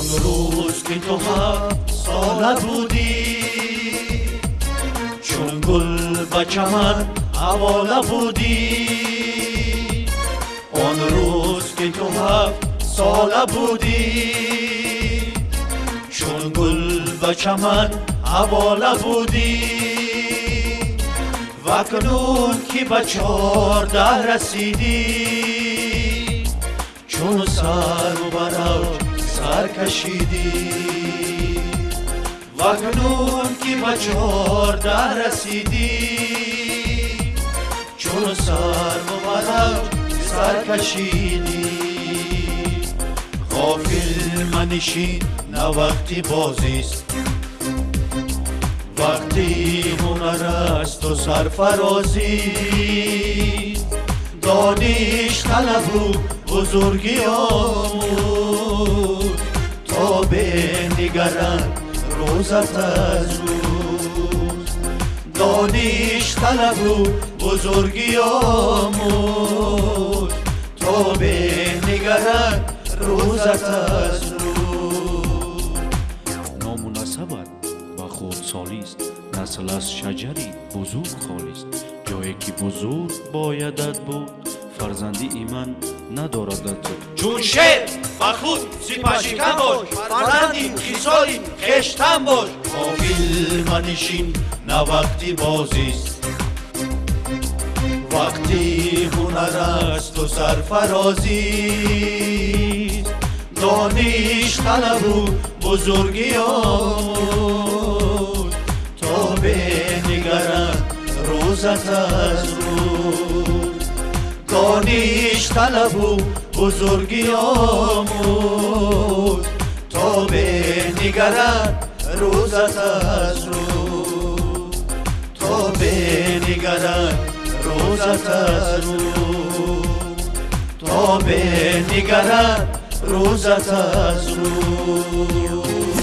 تو هفت ساله بودی چون گل به چمن حواله بودی آن روز که تو هفت ساله بودی چون گل به چمن حواله بودی و کنون که به چارده رسیدی. چون سر و برو سر کشیدی و کنون که به چارده رسیدی. چون سر مبرک سر کشیدی غافل منشین نه وقتی بازیست وقتی هنر است و سرفرازی. دانش طلب و بزرگی آمود تا بنگرند روزت از روز دانش طلب و بزرگی آمود تا بنگرند روزت از روز номунасабат ба хурдсолист насл аз шаҷари бузург холист ҷое ки бузург боядат буд фарзанди иман надорадат зуд чун шер ба худ сипашикан бош фарзанди хисоли хештан бош. Ғофил манишин на вақти бозист. Вақти ҳунар асту сарфарозист. Дониш талабу бузургӣ омуд то бенигарад рӯзат аз рӯз دانش طلب و بزرگی آمود تا به نگرد روزت از روز تا به نگرد روزت از روز تا به نگرد روزت از روز